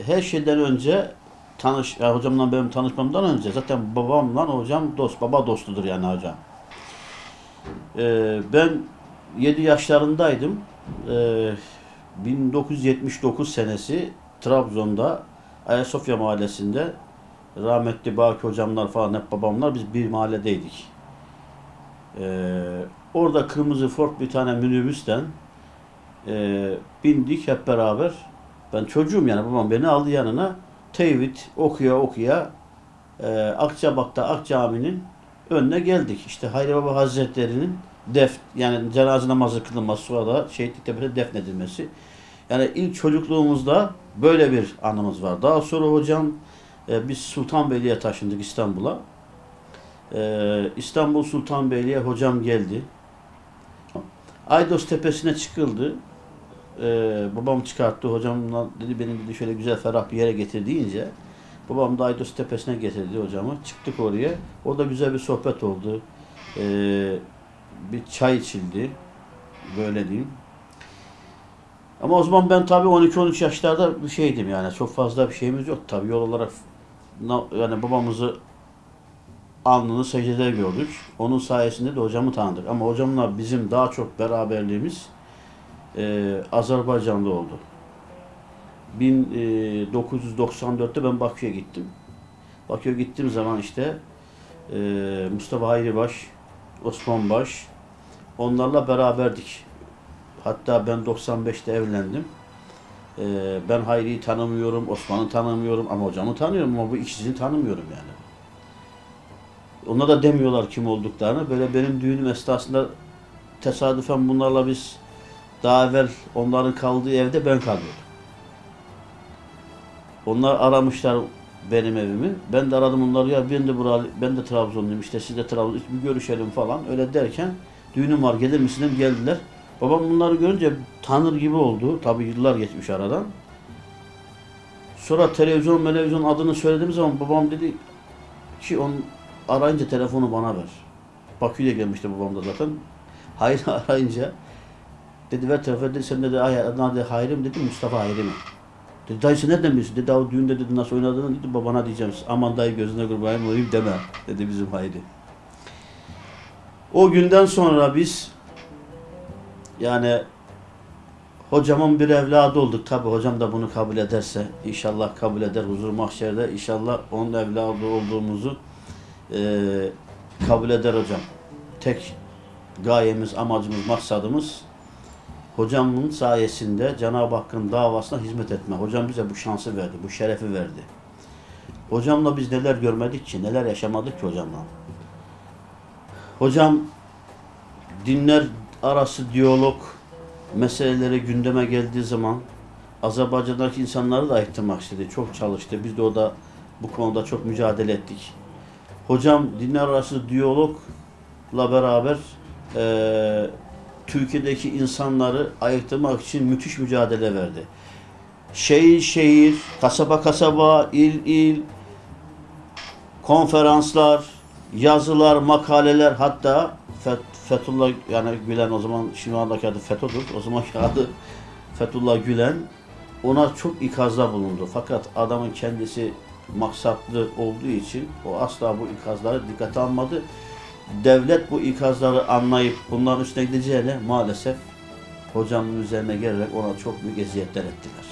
Her şeyden önce tanış, ya hocamla benim tanışmamdan önce zaten babamla hocam dost, baba dostudur yani hocam. Ee, ben 7 yaşlarındaydım. Ee, 1979 senesi Trabzon'da Ayasofya mahallesinde rahmetli Baki hocamlar falan hep babamlar biz bir mahalledeydik. Ee, orada kırmızı Ford bir tane minibüsten e, bindik hep beraber. Ben çocuğum yani babam beni aldı yanına. Tevhid okuya okuya e, Akçabat'ta Ak Cami'nin önüne geldik. İşte Hayri Baba Hazretleri'nin def yani cenaze namazı kılınması sonra da şehitlik tepesine defnedilmesi. Yani ilk çocukluğumuzda böyle bir anımız var. Daha sonra hocam e, biz Sultanbeyli'ye taşındık İstanbul'a. E, İstanbul Sultanbeyli'ye hocam geldi. Aydos tepesine çıkıldı. Ee, babam çıkarttı. Hocamla dedi benim dedi şöyle güzel ferah bir yere getir deyince babam da Aydos tepesine getirdi hocamı. Çıktık oraya. Orada güzel bir sohbet oldu. Ee, bir çay içildi. Böyle diyeyim. Ama o zaman ben tabii 12-13 yaşlarda bir şeydim yani. Çok fazla bir şeyimiz yok tabii. Yol olarak yani babamızı alnını secdede gördük. Onun sayesinde de hocamı tanıdık. Ama hocamla bizim daha çok beraberliğimiz e, Azerbaycan'da oldu. 1994'te ben Bakü'ye gittim. Bakü'ye gittiğim zaman işte e, Mustafa Hayribaş, Osman Baş onlarla beraberdik. Hatta ben 95'te evlendim. E, ben Hayri'yi tanımıyorum, Osman'ı tanımıyorum ama hocamı tanıyorum ama bu ikisini tanımıyorum yani. Ona da demiyorlar kim olduklarını. Böyle benim düğünüm esnasında tesadüfen bunlarla biz daha evvel onların kaldığı evde ben kalıyordum. Onlar aramışlar benim evimi. Ben de aradım onları ya ben de buralı, ben de Trabzonluyum işte siz de Trabzon bir görüşelim falan. Öyle derken düğünüm var gelir misin geldiler. Babam bunları görünce tanır gibi oldu. Tabii yıllar geçmiş aradan. Sonra televizyon televizyon adını söylediğim zaman babam dedi ki on arayınca telefonu bana ver. Bakü'ye gelmişti babam da zaten. Hayır arayınca Dedi ver telefon dedi sen dedi ay adına dedi Hayri dedi Mustafa Hayri mi? Dedi dayı sen nereden biliyorsun? Dedi o düğünde dedi nasıl oynadığını dedi babana diyeceğim. Aman dayı gözüne kurbanım olayım deme dedi bizim Hayri. O günden sonra biz yani hocamın bir evladı olduk. Tabi hocam da bunu kabul ederse inşallah kabul eder huzur mahşerde inşallah onun evladı olduğumuzu eee kabul eder hocam. Tek gayemiz, amacımız, maksadımız hocamın sayesinde Cenab-ı Hakk'ın davasına hizmet etme. Hocam bize bu şansı verdi, bu şerefi verdi. Hocamla biz neler görmedik ki, neler yaşamadık ki hocamla. Hocam dinler arası diyalog meseleleri gündeme geldiği zaman Azerbaycan'daki insanları da ayıktırmak istedi. Çok çalıştı. Biz de o da bu konuda çok mücadele ettik. Hocam dinler arası diyalogla beraber eee Türkiye'deki insanları ayıktırmak için müthiş mücadele verdi. Şehir şehir, kasaba kasaba, il il, konferanslar, yazılar, makaleler hatta Fet- Fethullah yani Gülen o zaman şimdi andaki adı FETÖ'dür. O zamanki adı Fethullah Gülen ona çok ikazda bulundu. Fakat adamın kendisi maksatlı olduğu için o asla bu ikazları dikkate almadı devlet bu ikazları anlayıp bunların üstüne gideceğine maalesef hocamın üzerine gelerek ona çok büyük eziyetler ettiler.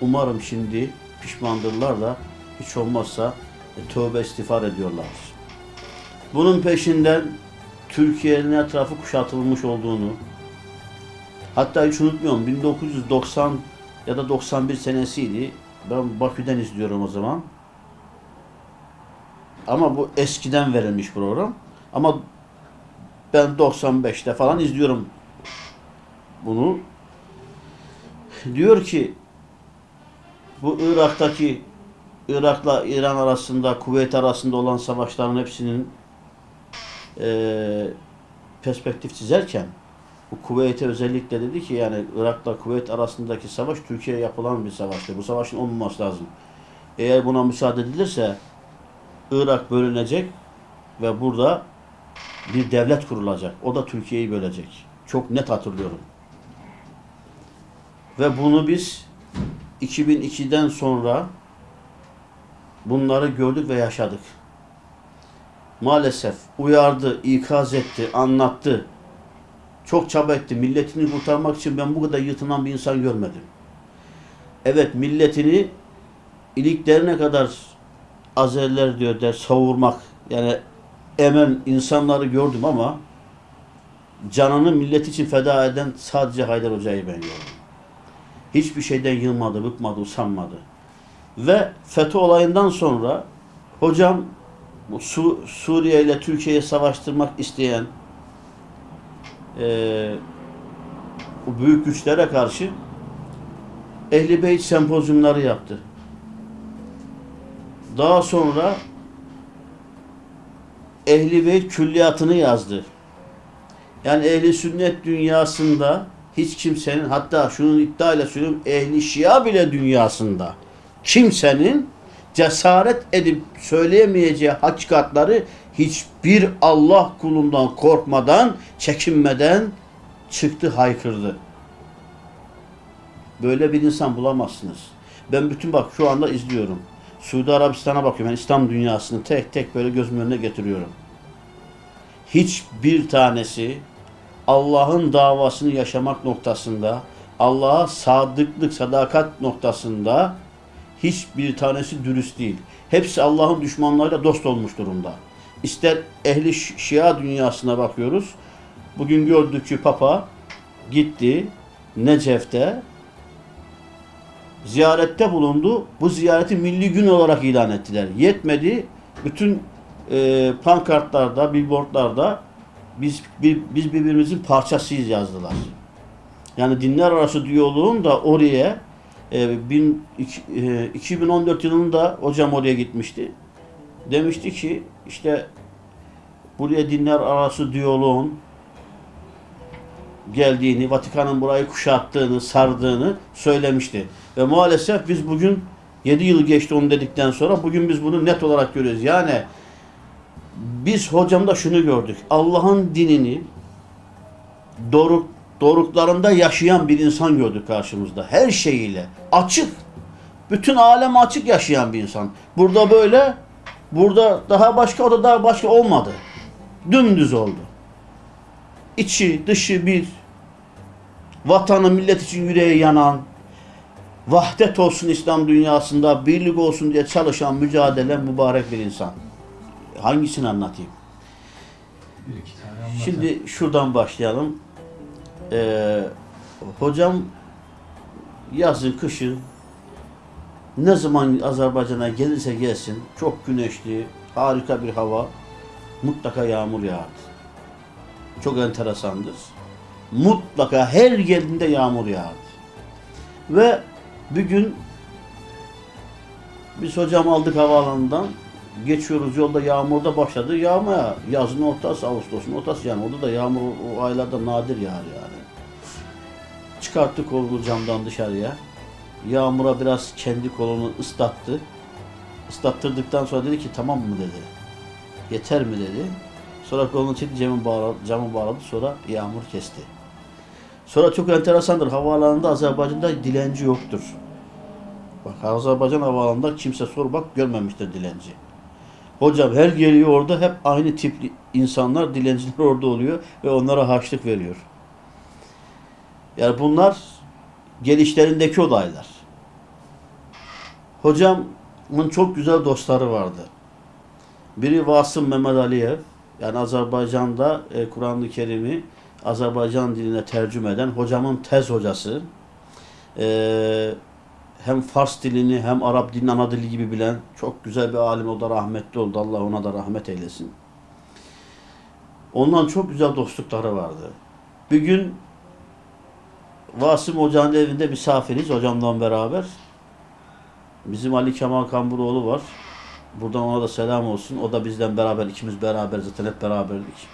Umarım şimdi pişmandırlar da hiç olmazsa e, tövbe istiğfar ediyorlar. Bunun peşinden Türkiye'nin etrafı kuşatılmış olduğunu hatta hiç unutmuyorum 1990 ya da 91 senesiydi. Ben Bakü'den izliyorum o zaman. Ama bu eskiden verilmiş program. Ama ben 95'te falan izliyorum bunu. Diyor ki bu Irak'taki Irak'la İran arasında, Kuveyt arasında olan savaşların hepsinin e, perspektif çizerken bu Kuveyt'e özellikle dedi ki yani Irak'la Kuveyt arasındaki savaş Türkiye'ye yapılan bir savaştır. Bu savaşın olmaması lazım. Eğer buna müsaade edilirse Irak bölünecek ve burada bir devlet kurulacak. O da Türkiye'yi bölecek. Çok net hatırlıyorum. Ve bunu biz 2002'den sonra bunları gördük ve yaşadık. Maalesef uyardı, ikaz etti, anlattı. Çok çaba etti. Milletini kurtarmak için ben bu kadar yırtılan bir insan görmedim. Evet milletini iliklerine kadar Azeriler diyor der savurmak yani emen insanları gördüm ama canını millet için feda eden sadece Haydar Hoca'yı ben gördüm. Hiçbir şeyden yılmadı, bıkmadı, usanmadı. Ve FETÖ olayından sonra hocam Su Suriye ile Türkiye'yi savaştırmak isteyen eee bu büyük güçlere karşı Ehli Beyt sempozyumları yaptı. Daha sonra Ehli Beyt külliyatını yazdı. Yani ehli sünnet dünyasında hiç kimsenin hatta şunun iddia ile söylüyorum ehli şia bile dünyasında kimsenin cesaret edip söyleyemeyeceği hakikatları hiçbir Allah kulundan korkmadan, çekinmeden çıktı haykırdı. Böyle bir insan bulamazsınız. Ben bütün bak şu anda izliyorum. Suudi Arabistan'a bakıyorum. Yani İslam dünyasını tek tek böyle gözümün önüne getiriyorum. Hiçbir tanesi Allah'ın davasını yaşamak noktasında, Allah'a sadıklık, sadakat noktasında hiçbir tanesi dürüst değil. Hepsi Allah'ın düşmanlarıyla dost olmuş durumda. İster ehli Şi- Şia dünyasına bakıyoruz. Bugün gördük ki Papa gitti Necef'te ziyarette bulundu. Bu ziyareti milli gün olarak ilan ettiler. Yetmedi. Bütün e, pankartlarda, billboardlarda biz bir, biz birbirimizin parçasıyız yazdılar. Yani dinler arası diyaloğun da oraya e, bin, iki- e, 2014 yılında hocam oraya gitmişti. Demişti ki işte buraya dinler arası diyaloğun geldiğini, Vatikan'ın burayı kuşattığını, sardığını söylemişti. Ve maalesef biz bugün 7 yıl geçti onu dedikten sonra bugün biz bunu net olarak görüyoruz. Yani biz hocamda şunu gördük. Allah'ın dinini doruk, doruklarında yaşayan bir insan gördük karşımızda. Her şeyiyle. Açık. Bütün alem açık yaşayan bir insan. Burada böyle, burada daha başka, o da daha başka olmadı. Dümdüz oldu. İçi, dışı bir. Vatanı, millet için yüreği yanan, vahdet olsun İslam dünyasında, birlik olsun diye çalışan, mücadele mübarek bir insan. Hangisini anlatayım? Şimdi şuradan başlayalım. Ee, hocam yazın, kışın ne zaman Azerbaycan'a gelirse gelsin çok güneşli, harika bir hava mutlaka yağmur yağardı. Çok enteresandır. Mutlaka her geldiğinde yağmur yağardı. Ve bir gün biz hocam aldık havaalanından geçiyoruz yolda yağmurda başladı yağmaya. Yazın ortası, Ağustos'un ortası yani. Orada da yağmur o aylarda nadir yağar yani. Çıkarttı kolunu camdan dışarıya. Yağmura biraz kendi kolunu ıslattı. Islattırdıktan sonra dedi ki tamam mı dedi. Yeter mi dedi. Sonra kolunu çekti camı bağladı, camı bağladı sonra yağmur kesti. Sonra çok enteresandır. Havaalanında Azerbaycan'da dilenci yoktur. Bak Azerbaycan havaalanında kimse sor bak görmemiştir dilenci. Hocam her geliyor orada hep aynı tipli insanlar, dilenciler orada oluyor ve onlara harçlık veriyor. Yani bunlar gelişlerindeki olaylar. Hocamın çok güzel dostları vardı. Biri Vasım Mehmet Aliyev, yani Azerbaycan'da e, Kur'an-ı Kerim'i Azerbaycan diline tercüme eden hocamın tez hocası. E, hem Fars dilini hem Arap dilini ana dili gibi bilen çok güzel bir alim o da rahmetli oldu. Allah ona da rahmet eylesin. Ondan çok güzel dostlukları vardı. Bir gün Vasım Hoca'nın evinde misafiriz hocamla beraber. Bizim Ali Kemal Kamburoğlu var. Buradan ona da selam olsun. O da bizden beraber, ikimiz beraber zaten hep beraberdik.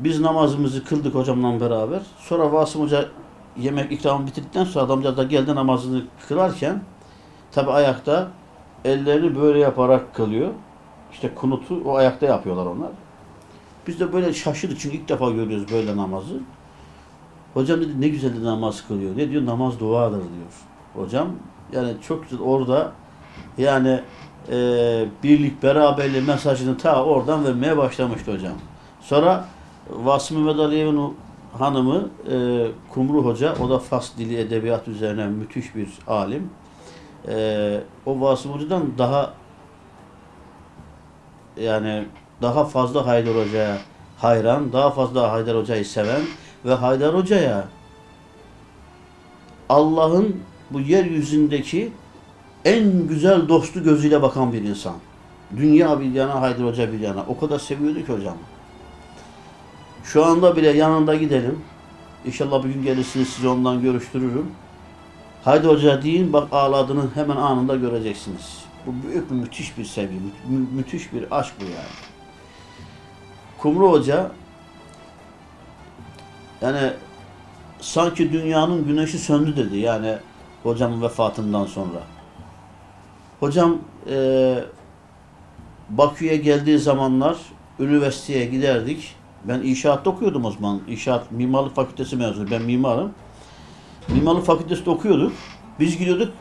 Biz namazımızı kıldık hocamla beraber. Sonra Vasım Hoca yemek ikramı bitirdikten sonra adamcağız da geldi namazını kılarken tabi ayakta ellerini böyle yaparak kılıyor. İşte kunutu o ayakta yapıyorlar onlar. Biz de böyle şaşırdık çünkü ilk defa görüyoruz böyle namazı. Hocam dedi ne güzel de namaz kılıyor. Ne diyor? Namaz duadır diyor. Hocam yani çok güzel orada yani e, birlik beraberlik mesajını ta oradan vermeye başlamıştı hocam. Sonra Vasım Mehmet Aliyev'in hanımı e, Kumru Hoca, o da Fas dili edebiyat üzerine müthiş bir alim. E, o Vasım Hoca'dan daha yani daha fazla Haydar Hoca'ya hayran, daha fazla Haydar Hoca'yı seven ve Haydar Hoca'ya Allah'ın bu yeryüzündeki en güzel dostu gözüyle bakan bir insan. Dünya bir yana, Haydar Hoca bir yana. O kadar seviyordu ki hocam. Şu anda bile yanında gidelim. İnşallah bir gün gelirsiniz sizi ondan görüştürürüm. Haydi Hoca deyin bak ağladığını hemen anında göreceksiniz. Bu büyük bir müthiş bir sevgi, mü- mü- müthiş bir aşk bu yani. Kumru Hoca yani sanki dünyanın güneşi söndü dedi yani hocamın vefatından sonra. Hocam eee Bakü'ye geldiği zamanlar üniversiteye giderdik. Ben inşaatta okuyordum o zaman. İnşaat mimarlık fakültesi mezunu. Ben mimarım. Mimarlık fakültesinde okuyorduk. Biz gidiyorduk.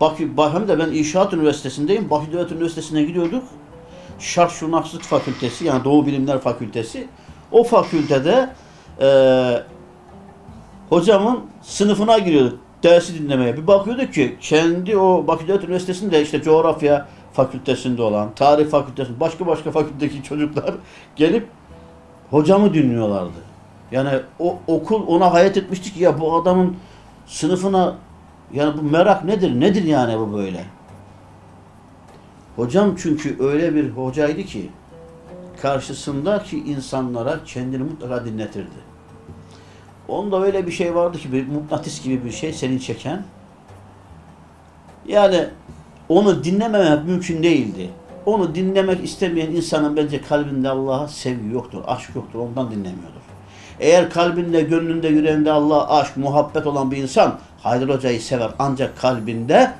Bakü, hem de ben inşaat üniversitesindeyim. Bakü Devlet Üniversitesi'ne gidiyorduk. Şark Fakültesi yani Doğu Bilimler Fakültesi. O fakültede eee hocamın sınıfına giriyorduk dersi dinlemeye. Bir bakıyorduk ki kendi o Bakü Devlet Üniversitesi'nde işte coğrafya fakültesinde olan, tarih fakültesinde, başka başka fakültedeki çocuklar gelip hocamı dinliyorlardı. Yani o okul ona hayat etmişti ki ya bu adamın sınıfına yani bu merak nedir? Nedir yani bu böyle? Hocam çünkü öyle bir hocaydı ki karşısındaki insanlara kendini mutlaka dinletirdi. Onda öyle bir şey vardı ki bir mıknatıs gibi bir şey seni çeken. Yani onu dinlememek mümkün değildi. Onu dinlemek istemeyen insanın bence kalbinde Allah'a sevgi yoktur, aşk yoktur. Ondan dinlemiyordur. Eğer kalbinde, gönlünde, yüreğinde Allah'a aşk, muhabbet olan bir insan Haydar Hoca'yı sever. Ancak kalbinde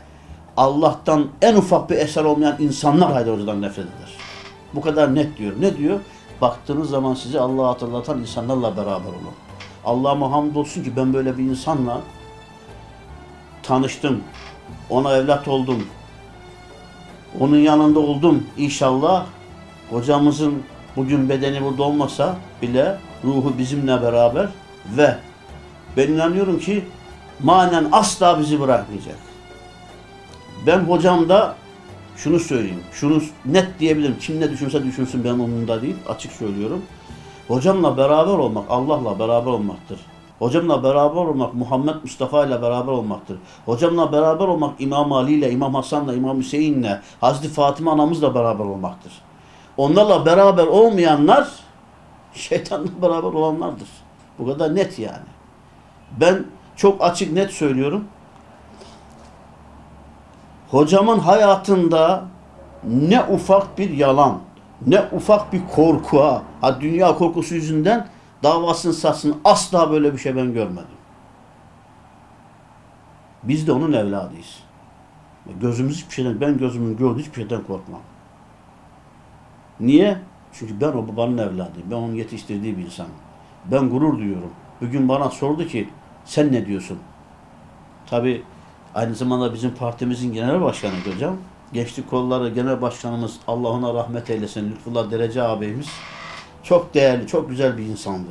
Allah'tan en ufak bir eser olmayan insanlar Haydar Hoca'dan nefret eder. Bu kadar net diyor. Ne diyor? Baktığınız zaman sizi Allah'a hatırlatan insanlarla beraber olun. Allah'ıma hamdolsun ki ben böyle bir insanla tanıştım. Ona evlat oldum. Onun yanında oldum. İnşallah hocamızın bugün bedeni burada olmasa bile ruhu bizimle beraber ve ben inanıyorum ki manen asla bizi bırakmayacak. Ben hocamda şunu söyleyeyim. Şunu net diyebilirim. Kim ne düşünse düşünsün ben onunda değil. Açık söylüyorum. Hocamla beraber olmak Allah'la beraber olmaktır. Hocamla beraber olmak Muhammed Mustafa ile beraber olmaktır. Hocamla beraber olmak İmam Ali ile, İmam Hasan'la, İmam Hüseyin'le, Hazreti Fatıma anamızla beraber olmaktır. Onlarla beraber olmayanlar şeytanla beraber olanlardır. Bu kadar net yani. Ben çok açık net söylüyorum. Hocamın hayatında ne ufak bir yalan, ne ufak bir korku, ha, ha dünya korkusu yüzünden davasını satsın asla böyle bir şey ben görmedim. Biz de onun evladıyız. Gözümüz hiçbir şeyden, ben gözümün gördüğü hiçbir şeyden korkmam. Niye? Çünkü ben o babanın evladıyım. Ben onun yetiştirdiği bir insanım. Ben gurur duyuyorum. Bugün bana sordu ki sen ne diyorsun? Tabi aynı zamanda bizim partimizin genel başkanı hocam. Gençlik Kolları Genel Başkanımız Allah ona rahmet eylesin. Lütfullah Derece ağabeyimiz. Çok değerli, çok güzel bir insandı.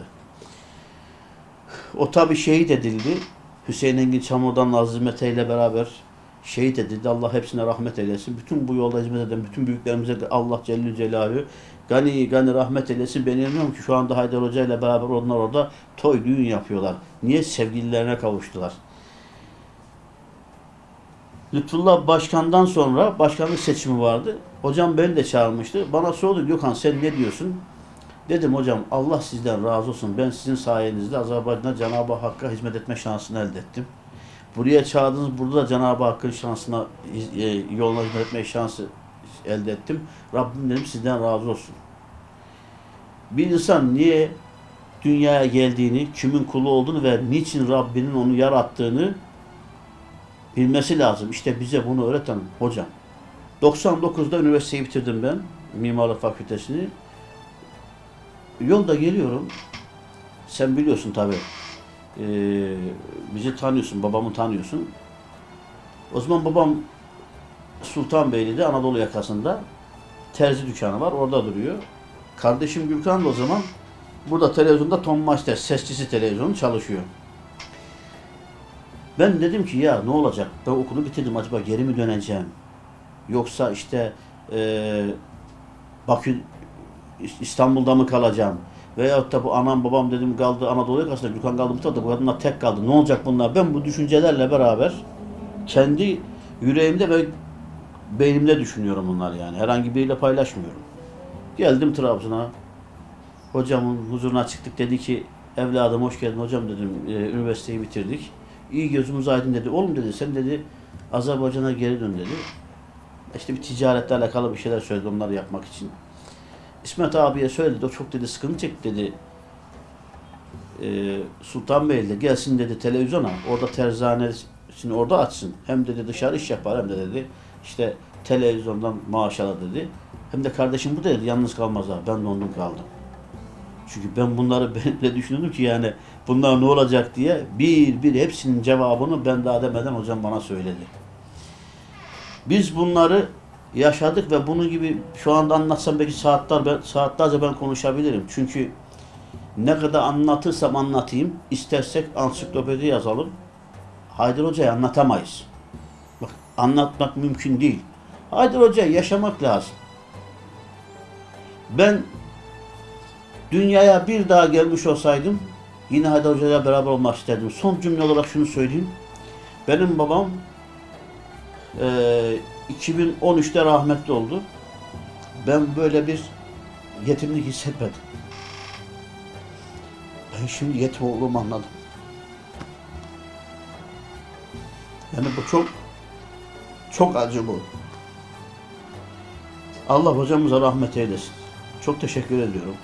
O tabi şehit edildi. Hüseyin Engin Çamur'dan Nazlı Mete ile beraber şehit edildi. Allah hepsine rahmet eylesin. Bütün bu yolda hizmet eden bütün büyüklerimize de Allah Celle Celaluhu gani gani rahmet eylesin. Ben inanıyorum ki şu anda Haydar Hoca ile beraber onlar orada toy düğün yapıyorlar. Niye? Sevgililerine kavuştular. Lütfullah Başkan'dan sonra başkanlık seçimi vardı. Hocam beni de çağırmıştı. Bana sordu Gökhan sen ne diyorsun? Dedim hocam Allah sizden razı olsun. Ben sizin sayenizde Azerbaycan'a Cenab-ı Hakk'a hizmet etme şansını elde ettim. Buraya çağırdınız. Burada da Cenab-ı Hakk'ın şansına, e, yoluna hizmet etme şansı elde ettim. Rabbim dedim sizden razı olsun. Bir insan niye dünyaya geldiğini, kimin kulu olduğunu ve niçin Rabbinin onu yarattığını bilmesi lazım. İşte bize bunu öğreten hocam. 99'da üniversiteyi bitirdim ben. Mimarlık Fakültesini. Yolda geliyorum. Sen biliyorsun tabi. e, bizi tanıyorsun, babamı tanıyorsun. O zaman babam Sultanbeyli'de Anadolu yakasında terzi dükkanı var. Orada duruyor. Kardeşim Gürkan da o zaman burada televizyonda Tom Master sesçisi televizyonu çalışıyor. Ben dedim ki ya ne olacak? Ben okulu bitirdim acaba geri mi döneceğim? Yoksa işte eee Bakü İstanbul'da mı kalacağım? Veyahut da bu anam babam dedim kaldı Anadolu yakasında Gürkan kaldı bu tarafta bu kadınlar tek kaldı. Ne olacak bunlar? Ben bu düşüncelerle beraber kendi yüreğimde ve beynimde düşünüyorum bunlar yani. Herhangi biriyle paylaşmıyorum. Geldim Trabzon'a. Hocamın huzuruna çıktık. Dedi ki evladım hoş geldin hocam dedim. "e, üniversiteyi bitirdik. İyi gözümüz aydın dedi. Oğlum dedi sen dedi Azerbaycan'a geri dön dedi. İşte bir ticaretle alakalı bir şeyler söyledi onları yapmak için. İsmet abiye söyledi. O çok dedi sıkıntı çekti dedi. Ee, Sultanbeyli'de gelsin dedi televizyona. Orada terzanesini orada açsın. Hem dedi dışarı iş yapar hem de dedi işte televizyondan maaş alır dedi. Hem de kardeşim bu dedi yalnız kalmaz abi. Ben dondum kaldım. Çünkü ben bunları benimle düşünüyordum ki yani bunlar ne olacak diye bir bir hepsinin cevabını ben daha demeden hocam bana söyledi. Biz bunları yaşadık ve bunun gibi şu anda anlatsam belki saatler ben, saatlerce ben konuşabilirim. Çünkü ne kadar anlatırsam anlatayım, istersek ansiklopedi yazalım. Haydar Hoca'yı anlatamayız. Bak anlatmak mümkün değil. Haydar Hoca'yı yaşamak lazım. Ben dünyaya bir daha gelmiş olsaydım yine Haydar Hoca'yla beraber olmak isterdim. Son cümle olarak şunu söyleyeyim. Benim babam eee 2013'te rahmetli oldu. Ben böyle bir yetimlik hissetmedim. Ben şimdi yetim olduğumu anladım. Yani bu çok çok acı bu. Allah hocamıza rahmet eylesin. Çok teşekkür ediyorum.